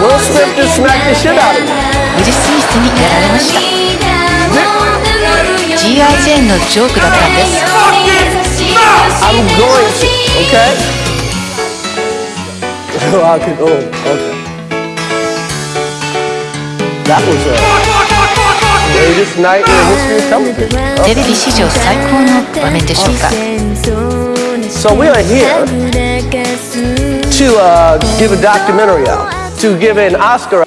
Will Smith just smacked the shit out of him. ウィル・スミスにやられました G.I. ジェーンのジョークだったんです I'm going to, okay? Oh, I could, oh, okay. That was a greatest night in history of television. テレビ史上最高の場面でしょうか So we are here to uh, give a documentary out, to give an Oscar